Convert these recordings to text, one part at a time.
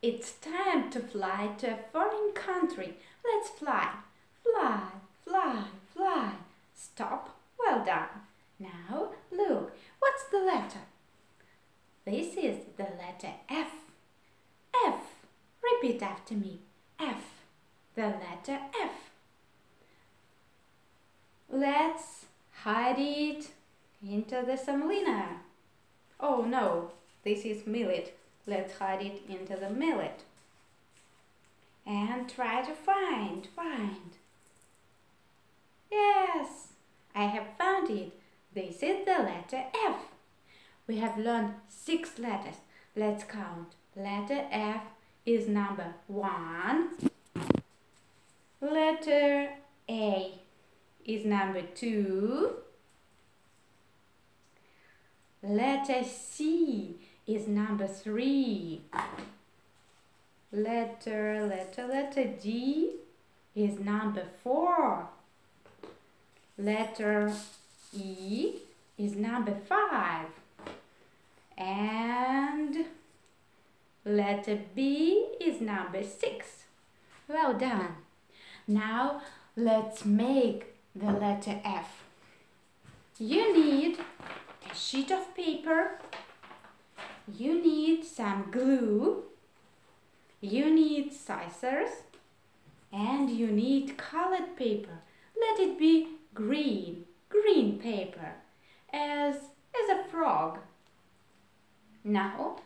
It's time to fly to a foreign country. Let's fly. Fly, fly, fly. Stop. Well done. Now, look, what's the letter? This is the letter F. F. Repeat after me. F. The letter F. Let's hide it into the semolina. Oh no, this is millet. Let's hide it into the millet. And try to find, find. Yes, I have found it. This is the letter F. We have learned six letters. Let's count. Letter F is number one. Letter A is number two. Letter C is number three. Letter, letter, letter D is number four. Letter E is number five. And letter B is number six. Well done. Now let's make the letter F. You need a sheet of paper. You need some glue. You need scissors. And you need colored paper. Let it be green, green paper, as, as a frog. Now,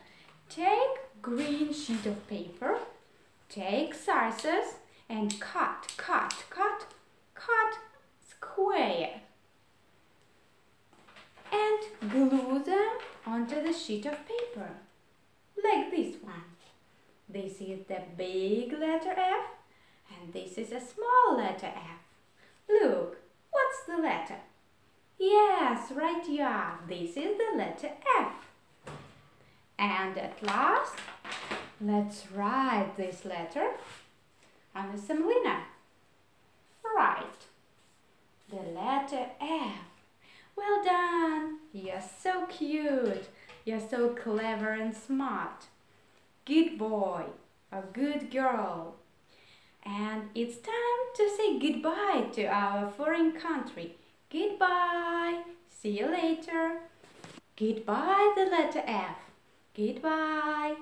take green sheet of paper, take scissors and cut, cut, cut, cut square the sheet of paper like this one. This is the big letter F and this is a small letter F. Look, what's the letter? Yes, right you are. This is the letter F. And at last, let's write this letter on the semolina. Right. The letter F. Well done. You're so cute. You're so clever and smart. Good boy or good girl. And it's time to say goodbye to our foreign country. Goodbye. See you later. Goodbye, the letter F. Goodbye.